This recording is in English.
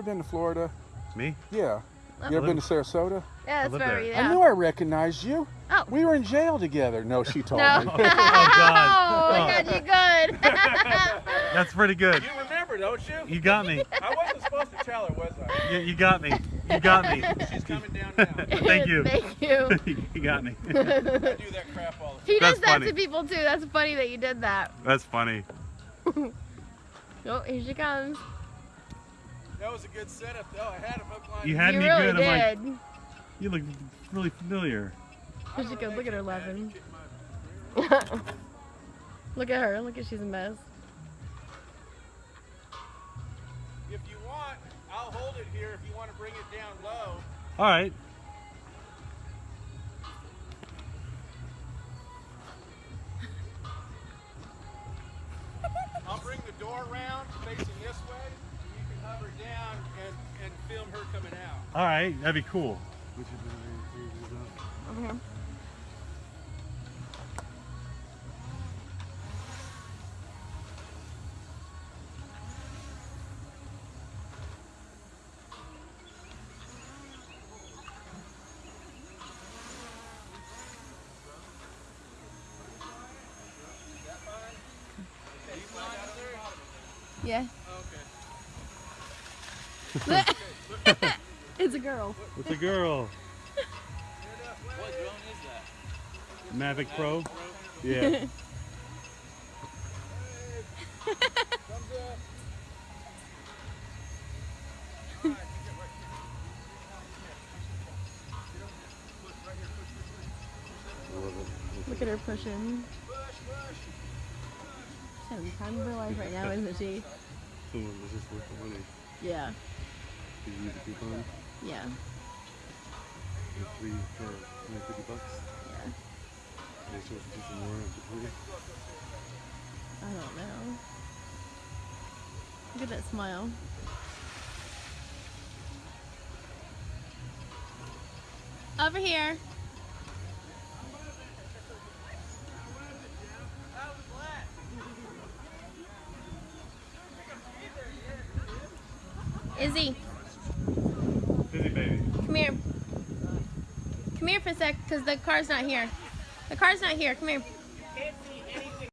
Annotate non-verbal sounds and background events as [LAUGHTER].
Ever been to Florida? Me? Yeah. You ever been to Sarasota? Yeah, that's live very, yeah. I knew I recognized you. Oh. We were in jail together. No, she told No. me. [LAUGHS] Oh, God. Oh. I got you good. [LAUGHS] That's pretty good. You remember, don't you? You got me. I wasn't supposed to tell her, was I? You, you got me. You got me. She's coming down now. [LAUGHS] Thank you. Thank you. you got me. I do that crap all the He That's does that funny. to people too. That's funny that you did that. That's funny. Oh, here she comes. Time. That was a good setup, though. I had him hook, line, You had you me really good. I'm like, you look really familiar. Here she goes. Look at her laughing. [LAUGHS] Look at her. Look at she's a mess. If you want, I'll hold it here if you want to bring it down low. All right. I'll bring the door around facing this way. And hover down and, and film her coming out. All right. That'd be cool. Mm-hmm. Over here. Yeah. [LAUGHS] it's a girl. It's a girl. What drone is that? Mavic Pro. Yeah. Look at her pushing. She's having time of her life right now, isn't she? Someone was just worth the money. Yeah. You use a coupon? Yeah. Get three for 150 bucks. Yeah. They supposed to do some more after three. I don't know. Look at that smile. Over here. Izzy, Come here. Come here for a sec, because the car's not here. The car's not here. Come here.